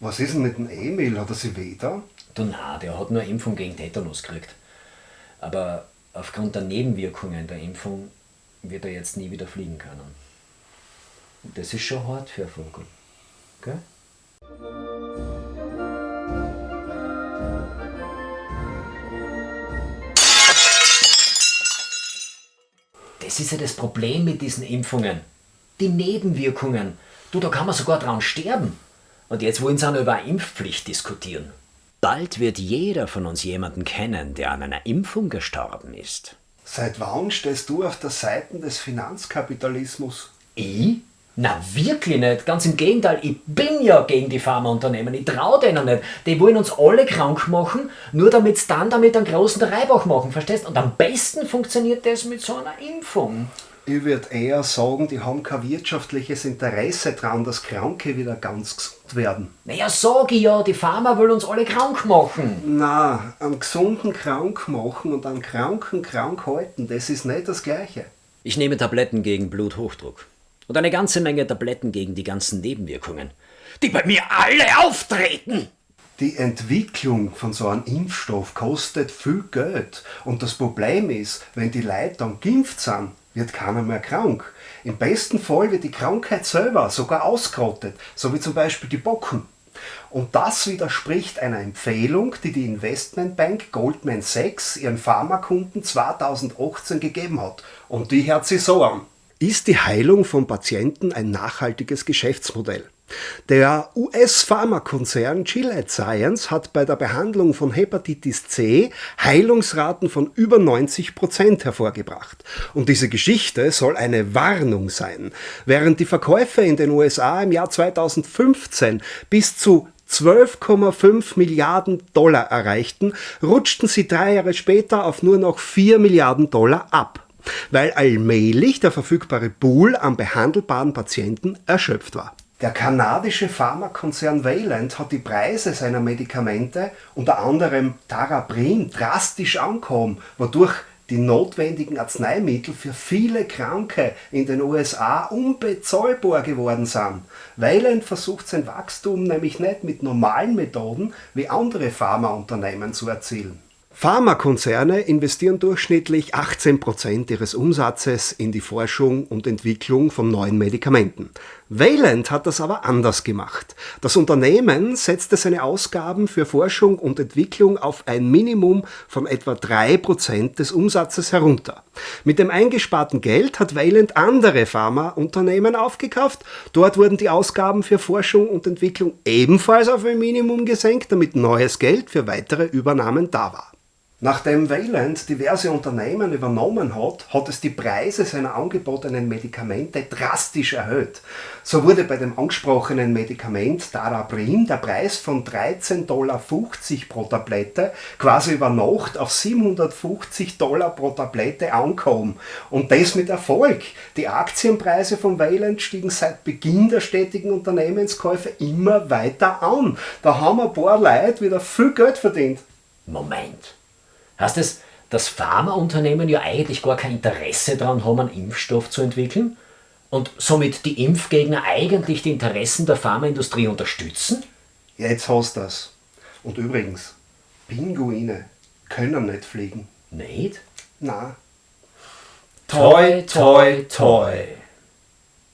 Was ist denn mit dem Emil? Hat er sich weh da? Du na, der hat nur Impfung gegen Tetanus gekriegt. Aber aufgrund der Nebenwirkungen der Impfung wird er jetzt nie wieder fliegen können. Das ist schon hart für ein Vogel. Gell? Das ist ja das Problem mit diesen Impfungen. Die Nebenwirkungen. Du, da kann man sogar dran sterben. Und jetzt wollen sie auch noch über eine Impfpflicht diskutieren. Bald wird jeder von uns jemanden kennen, der an einer Impfung gestorben ist. Seit wann stehst du auf der Seite des Finanzkapitalismus? Ich? Na wirklich nicht. Ganz im Gegenteil, ich bin ja gegen die Pharmaunternehmen. Ich traue denen nicht. Die wollen uns alle krank machen, nur damit sie dann damit einen großen Reibach machen, verstehst? Und am besten funktioniert das mit so einer Impfung. Ich würde eher sagen, die haben kein wirtschaftliches Interesse daran, dass Kranke wieder ganz gesund werden. Naja, sag ich ja, die Pharma will uns alle krank machen. Na, am gesunden krank machen und am kranken krank halten, das ist nicht das Gleiche. Ich nehme Tabletten gegen Bluthochdruck. Und eine ganze Menge Tabletten gegen die ganzen Nebenwirkungen, die bei mir alle auftreten. Die Entwicklung von so einem Impfstoff kostet viel Geld. Und das Problem ist, wenn die Leute dann geimpft sind, wird keiner mehr krank. Im besten Fall wird die Krankheit selber sogar ausgerottet, so wie zum Beispiel die Bocken. Und das widerspricht einer Empfehlung, die die Investmentbank Goldman Sachs ihren Pharmakunden 2018 gegeben hat. Und die hört sich so an. Ist die Heilung von Patienten ein nachhaltiges Geschäftsmodell? Der US-Pharmakonzern Gilead Science hat bei der Behandlung von Hepatitis C Heilungsraten von über 90 Prozent hervorgebracht. Und diese Geschichte soll eine Warnung sein. Während die Verkäufe in den USA im Jahr 2015 bis zu 12,5 Milliarden Dollar erreichten, rutschten sie drei Jahre später auf nur noch 4 Milliarden Dollar ab, weil allmählich der verfügbare Pool an behandelbaren Patienten erschöpft war. Der kanadische Pharmakonzern Valent hat die Preise seiner Medikamente, unter anderem Taraprim, drastisch angehoben, wodurch die notwendigen Arzneimittel für viele Kranke in den USA unbezahlbar geworden sind. Weiland versucht sein Wachstum nämlich nicht mit normalen Methoden wie andere Pharmaunternehmen zu erzielen. Pharmakonzerne investieren durchschnittlich 18% ihres Umsatzes in die Forschung und Entwicklung von neuen Medikamenten. Valent hat das aber anders gemacht. Das Unternehmen setzte seine Ausgaben für Forschung und Entwicklung auf ein Minimum von etwa 3% des Umsatzes herunter. Mit dem eingesparten Geld hat Valent andere Pharmaunternehmen aufgekauft. Dort wurden die Ausgaben für Forschung und Entwicklung ebenfalls auf ein Minimum gesenkt, damit neues Geld für weitere Übernahmen da war. Nachdem Wayland diverse Unternehmen übernommen hat, hat es die Preise seiner angebotenen Medikamente drastisch erhöht. So wurde bei dem angesprochenen Medikament Darabrim der Preis von 13,50 Dollar pro Tablette quasi über Nacht auf 750 Dollar pro Tablette angekommen. Und das mit Erfolg. Die Aktienpreise von Wayland stiegen seit Beginn der stetigen Unternehmenskäufe immer weiter an. Da haben ein paar Leute wieder viel Geld verdient. Moment. Heißt es, dass Pharmaunternehmen ja eigentlich gar kein Interesse daran haben, einen Impfstoff zu entwickeln und somit die Impfgegner eigentlich die Interessen der Pharmaindustrie unterstützen? Jetzt hast du das. Und übrigens, Pinguine können nicht fliegen. Nicht? Na. Toi, toi, toi.